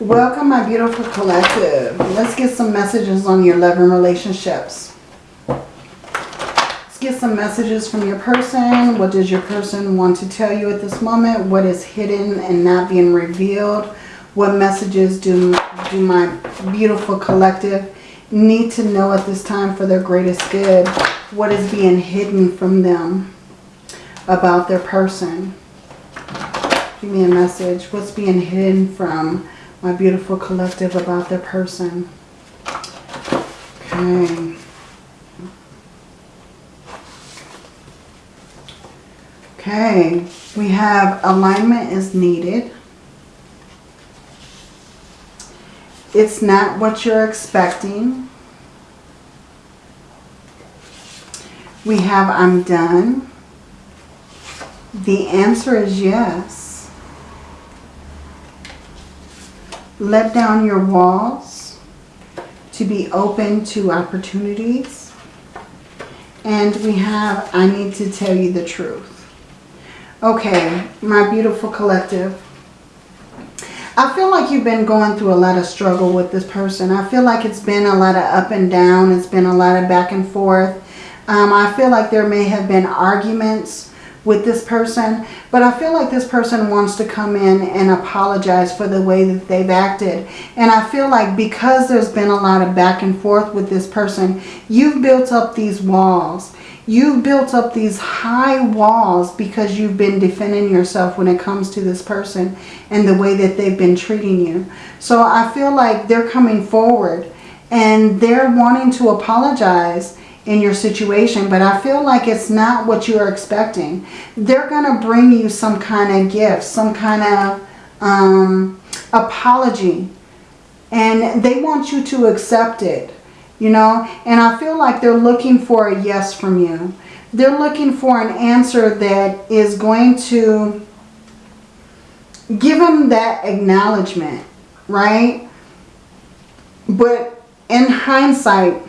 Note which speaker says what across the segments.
Speaker 1: Welcome, my beautiful collective. Let's get some messages on your love and relationships. Let's get some messages from your person. What does your person want to tell you at this moment? What is hidden and not being revealed? What messages do, do my beautiful collective need to know at this time for their greatest good? What is being hidden from them about their person? Give me a message. What's being hidden from my beautiful collective about their person? Okay. Okay. We have alignment is needed. It's not what you're expecting. We have I'm done. The answer is yes. Let down your walls to be open to opportunities. And we have I need to tell you the truth. Okay, my beautiful collective. I feel like you've been going through a lot of struggle with this person. I feel like it's been a lot of up and down. It's been a lot of back and forth. Um, I feel like there may have been arguments with this person. But I feel like this person wants to come in and apologize for the way that they've acted. And I feel like because there's been a lot of back and forth with this person, you've built up these walls. You've built up these high walls because you've been defending yourself when it comes to this person and the way that they've been treating you. So I feel like they're coming forward and they're wanting to apologize in your situation, but I feel like it's not what you're expecting. They're going to bring you some kind of gift, some kind of um, apology, and they want you to accept it you know. And I feel like they're looking for a yes from you. They're looking for an answer that is going to give them that acknowledgement, right? But in hindsight,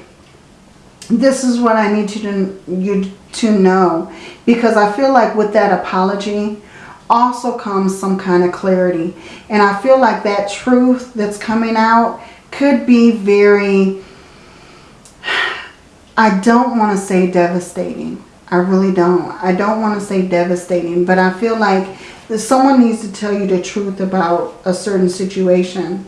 Speaker 1: this is what I need you to, you to know. Because I feel like with that apology also comes some kind of clarity. And I feel like that truth that's coming out could be very I don't want to say devastating. I really don't. I don't want to say devastating, but I feel like someone needs to tell you the truth about a certain situation.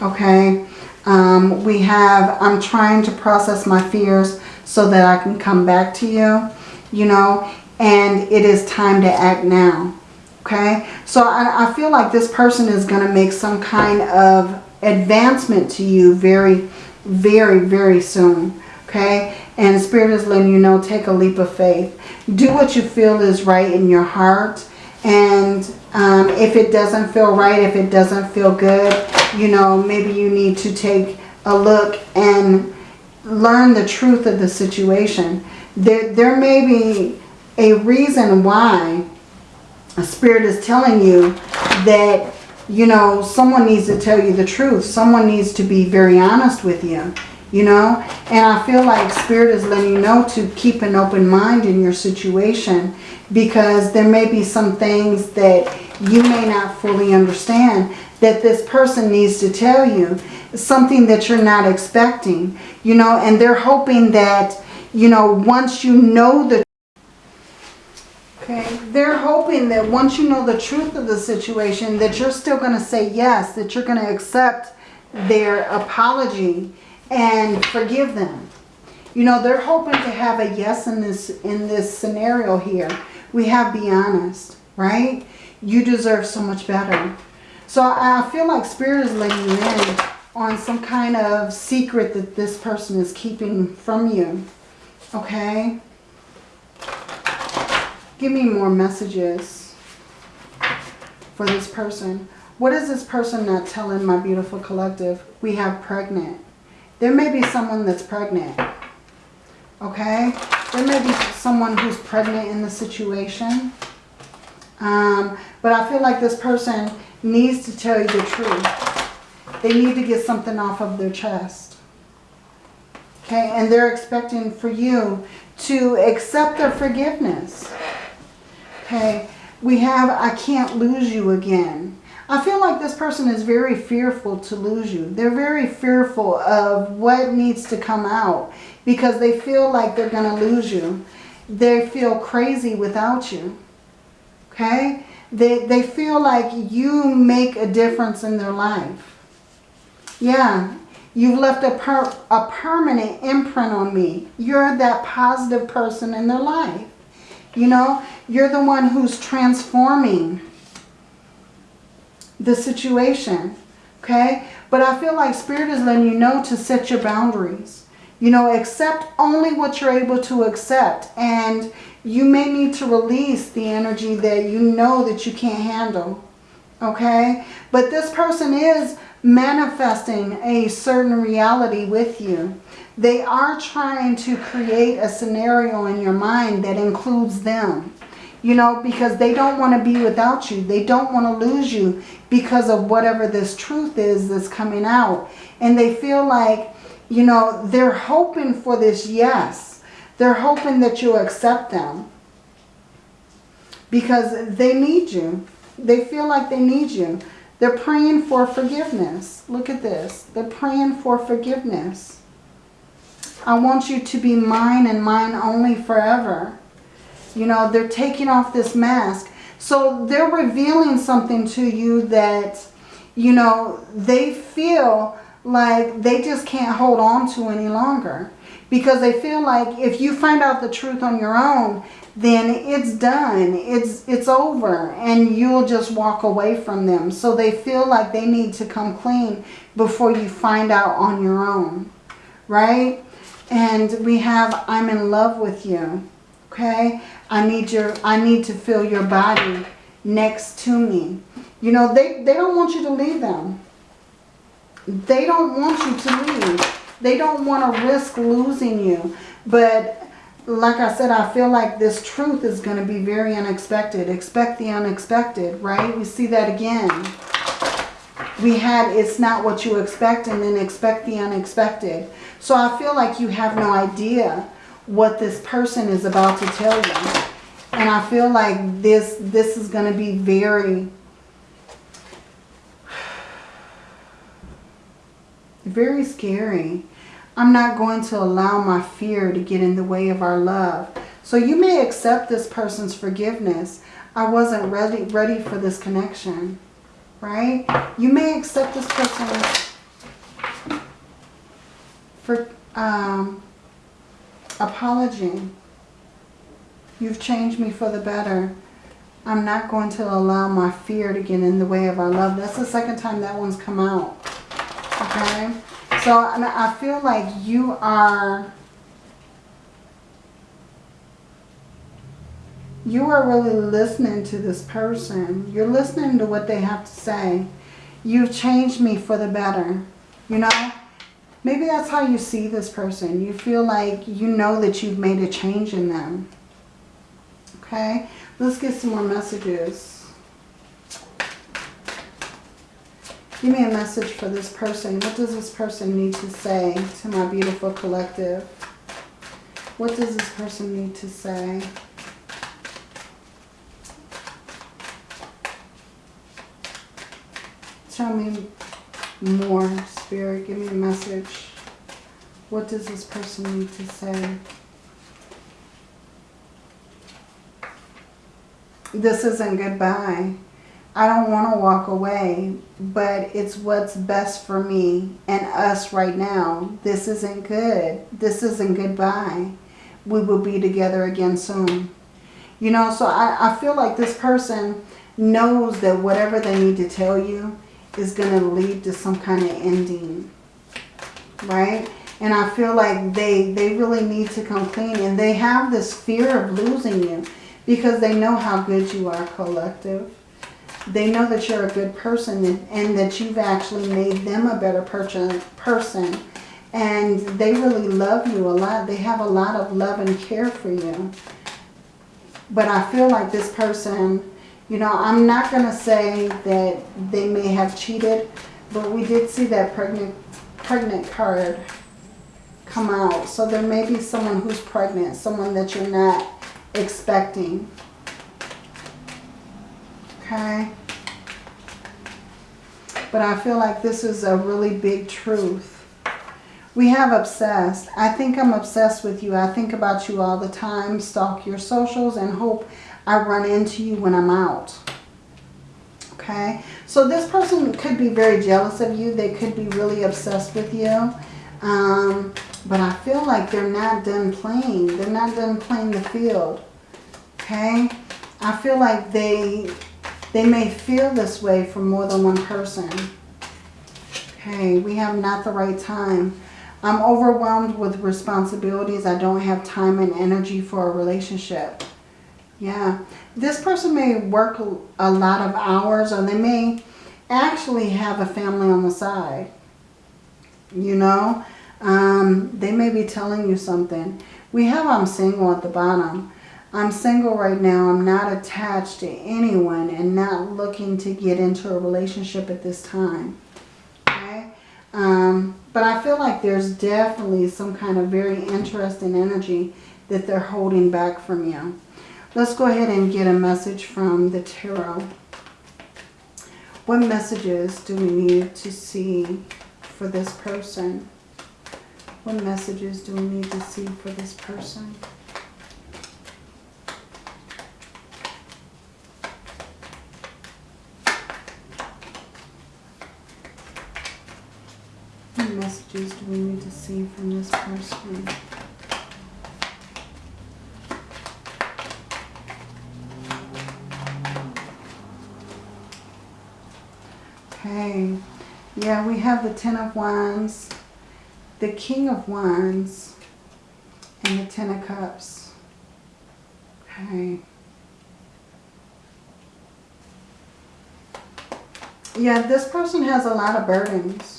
Speaker 1: Okay? Um, we have, I'm trying to process my fears so that I can come back to you, you know, and it is time to act now. Okay? So I, I feel like this person is going to make some kind of advancement to you very, very, very soon. Okay? And Spirit is letting you know, take a leap of faith. Do what you feel is right in your heart. And um, if it doesn't feel right, if it doesn't feel good, you know, maybe you need to take a look and learn the truth of the situation. There, there may be a reason why a spirit is telling you that, you know, someone needs to tell you the truth. Someone needs to be very honest with you you know. And I feel like Spirit is letting you know to keep an open mind in your situation because there may be some things that you may not fully understand that this person needs to tell you. Something that you're not expecting, you know, and they're hoping that, you know, once you know the Okay, they're hoping that once you know the truth of the situation that you're still going to say yes, that you're going to accept their apology and forgive them. You know, they're hoping to have a yes in this in this scenario here. We have be honest, right? You deserve so much better. So I feel like Spirit is letting you in on some kind of secret that this person is keeping from you. Okay? Give me more messages for this person. What is this person not telling my beautiful collective? We have pregnant. There may be someone that's pregnant. Okay? There may be someone who's pregnant in the situation. Um, but I feel like this person needs to tell you the truth. They need to get something off of their chest. Okay? And they're expecting for you to accept their forgiveness. Okay? We have, I can't lose you again. I feel like this person is very fearful to lose you. They're very fearful of what needs to come out because they feel like they're going to lose you. They feel crazy without you. Okay? They, they feel like you make a difference in their life. Yeah, you've left a, per, a permanent imprint on me. You're that positive person in their life. You know, you're the one who's transforming the situation. Okay? But I feel like Spirit is letting you know to set your boundaries. You know, accept only what you're able to accept. And you may need to release the energy that you know that you can't handle. Okay? But this person is manifesting a certain reality with you. They are trying to create a scenario in your mind that includes them. You know, because they don't want to be without you. They don't want to lose you because of whatever this truth is that's coming out. And they feel like, you know, they're hoping for this yes. They're hoping that you'll accept them. Because they need you. They feel like they need you. They're praying for forgiveness. Look at this. They're praying for forgiveness. I want you to be mine and mine only forever. You know, they're taking off this mask. So they're revealing something to you that, you know, they feel like they just can't hold on to any longer. Because they feel like if you find out the truth on your own, then it's done. It's, it's over. And you'll just walk away from them. So they feel like they need to come clean before you find out on your own. Right? And we have, I'm in love with you. Okay? I need your, I need to feel your body next to me. You know, they, they don't want you to leave them. They don't want you to leave. They don't want to risk losing you. But like I said, I feel like this truth is going to be very unexpected. Expect the unexpected, right? We see that again. We had it's not what you expect and then expect the unexpected. So I feel like you have no idea what this person is about to tell you. And I feel like this, this is going to be very, very scary. I'm not going to allow my fear to get in the way of our love. So you may accept this person's forgiveness. I wasn't ready, ready for this connection, right? You may accept this person's for, um, apology. You've changed me for the better. I'm not going to allow my fear to get in the way of our love. That's the second time that one's come out. Okay? So I feel like you are... You are really listening to this person. You're listening to what they have to say. You've changed me for the better. You know? Maybe that's how you see this person. You feel like you know that you've made a change in them. Okay? Let's get some more messages. Give me a message for this person. What does this person need to say to my beautiful collective? What does this person need to say? Tell me more, Spirit. Give me a message. What does this person need to say? This isn't goodbye. I don't want to walk away, but it's what's best for me and us right now. This isn't good. This isn't goodbye. We will be together again soon. You know, so I, I feel like this person knows that whatever they need to tell you is going to lead to some kind of ending. Right? And I feel like they, they really need to come clean. And they have this fear of losing you because they know how good you are collective. They know that you're a good person and, that you've actually made them a better person. And they really love you a lot. They have a lot of love and care for you. But I feel like this person, you know, I'm not going to say that they may have cheated, but we did see that pregnant, pregnant card come out. So there may be someone who's pregnant, someone that you're not expecting. Okay. But I feel like this is a really big truth. We have obsessed. I think I'm obsessed with you. I think about you all the time, stalk your socials, and hope I run into you when I'm out. Okay? So this person could be very jealous of you. They could be really obsessed with you. Um, but I feel like they're not done playing. They're not done playing the field. Okay? I feel like they they may feel this way for more than one person. Okay, we have not the right time. I'm overwhelmed with responsibilities. I don't have time and energy for a relationship. Yeah, this person may work a lot of hours or they may actually have a family on the side. You know, um, they may be telling you something. We have I'm single at the bottom. I'm single right now. I'm not attached to anyone and not looking to get into a relationship at this time. Okay? Um, but I feel like there's definitely some kind of very interesting energy that they're holding back from you. Let's go ahead and get a message from the tarot. What messages do we need to see for this person? What messages do we need to see for this person? Messages do we need to see from this person? Okay. Yeah, we have the Ten of Wands, the King of Wands, and the Ten of Cups. Okay. Yeah, this person has a lot of burdens.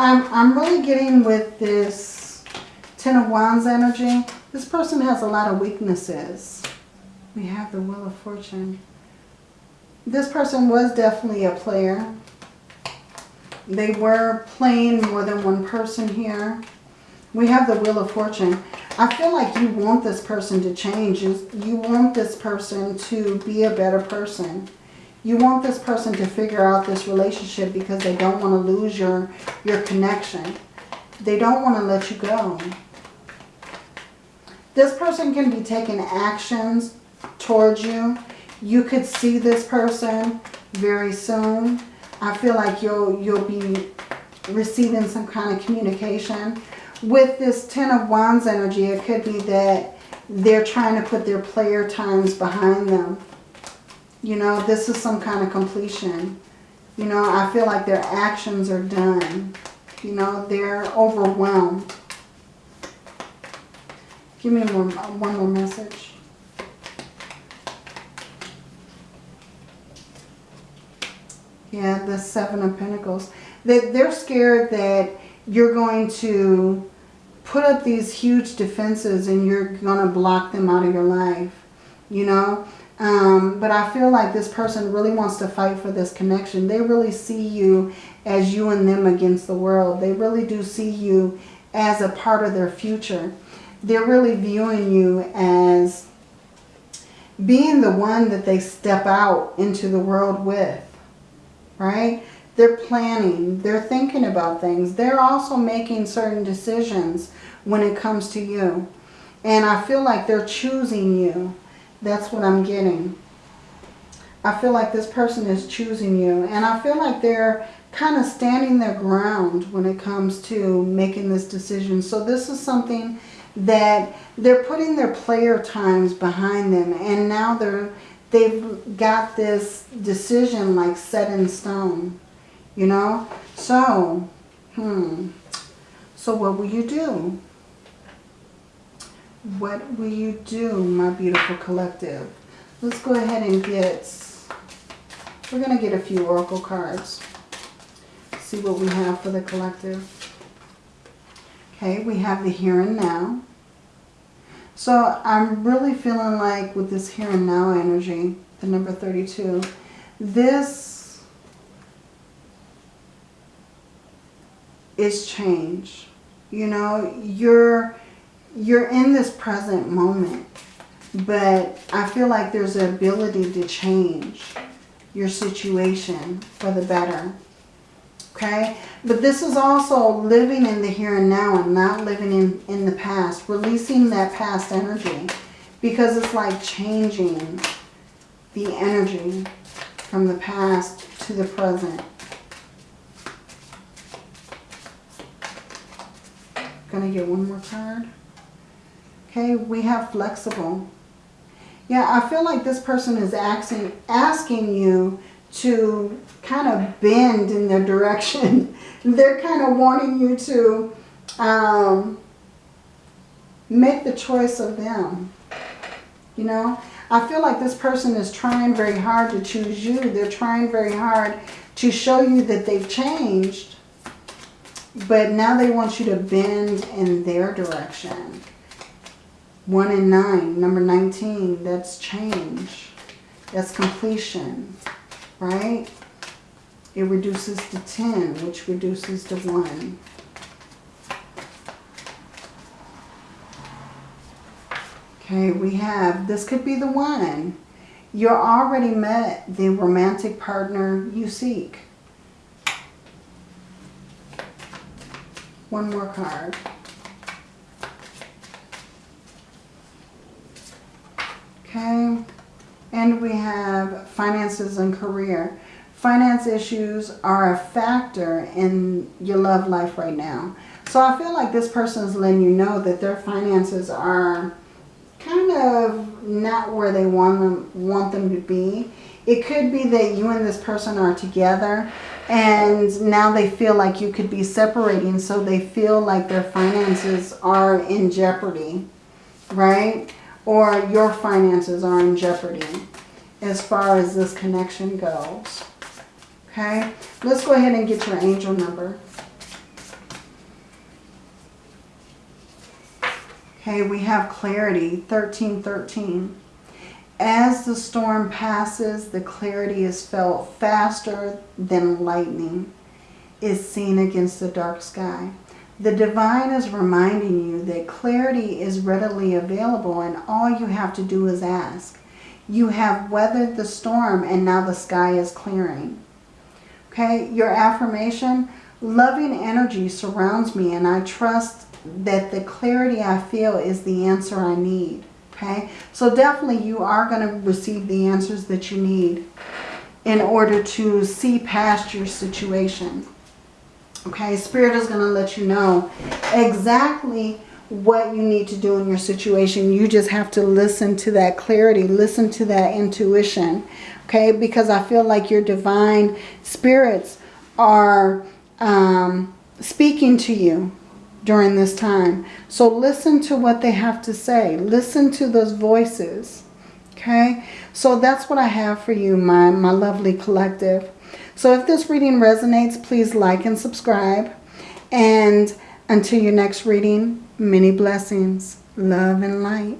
Speaker 1: I'm, I'm really getting with this Ten of Wands energy. This person has a lot of weaknesses. We have the Wheel of Fortune. This person was definitely a player. They were playing more than one person here. We have the Wheel of Fortune. I feel like you want this person to change. You want this person to be a better person. You want this person to figure out this relationship because they don't want to lose your, your connection. They don't want to let you go. This person can be taking actions towards you. You could see this person very soon. I feel like you'll, you'll be receiving some kind of communication. With this Ten of Wands energy, it could be that they're trying to put their player times behind them. You know, this is some kind of completion. You know, I feel like their actions are done. You know, they're overwhelmed. Give me one, one more message. Yeah, the Seven of Pentacles. They, they're scared that you're going to put up these huge defenses and you're going to block them out of your life. You know? Um, but I feel like this person really wants to fight for this connection. They really see you as you and them against the world. They really do see you as a part of their future. They're really viewing you as being the one that they step out into the world with right? They're planning, they're thinking about things. They're also making certain decisions when it comes to you. And I feel like they're choosing you. That's what I'm getting. I feel like this person is choosing you. And I feel like they're kind of standing their ground when it comes to making this decision. So this is something that they're putting their player times behind them. And now they're they've got this decision like set in stone, you know? So, hmm, so what will you do? What will you do, my beautiful collective? Let's go ahead and get, we're going to get a few oracle cards. See what we have for the collective. Okay, we have the here and now. So I'm really feeling like with this here and now energy, the number 32, this is change. You know, you're, you're in this present moment. But I feel like there's an ability to change your situation for the better. Okay? But this is also living in the here and now and not living in, in the past. Releasing that past energy. Because it's like changing the energy from the past to the present. Gonna get one more card. Okay, we have flexible. Yeah, I feel like this person is asking, asking you to kind of bend in their direction. They're kind of wanting you to um, make the choice of them. You know, I feel like this person is trying very hard to choose you. They're trying very hard to show you that they've changed. But now they want you to bend in their direction. 1 and 9, number 19, that's change. That's completion, right? It reduces to 10, which reduces to 1. Okay, we have, this could be the one. You're already met the romantic partner you seek. One more card. Okay, and we have finances and career. Finance issues are a factor in your love life right now. So I feel like this person is letting you know that their finances are kind of not where they want them, want them to be. It could be that you and this person are together and now they feel like you could be separating so they feel like their finances are in jeopardy, right? Or your finances are in jeopardy as far as this connection goes. Okay, let's go ahead and get your angel number. Okay, we have clarity, 1313. As the storm passes, the clarity is felt faster than lightning is seen against the dark sky. The divine is reminding you that clarity is readily available and all you have to do is ask. You have weathered the storm and now the sky is clearing. Okay, your affirmation, loving energy surrounds me and I trust that the clarity I feel is the answer I need. Okay, so definitely you are going to receive the answers that you need in order to see past your situation. Okay, Spirit is going to let you know exactly what you need to do in your situation. You just have to listen to that clarity, listen to that intuition. Okay, because I feel like your divine spirits are um, speaking to you during this time. So listen to what they have to say. Listen to those voices. Okay, so that's what I have for you, my, my lovely collective. So if this reading resonates, please like and subscribe. And until your next reading, many blessings, love and light.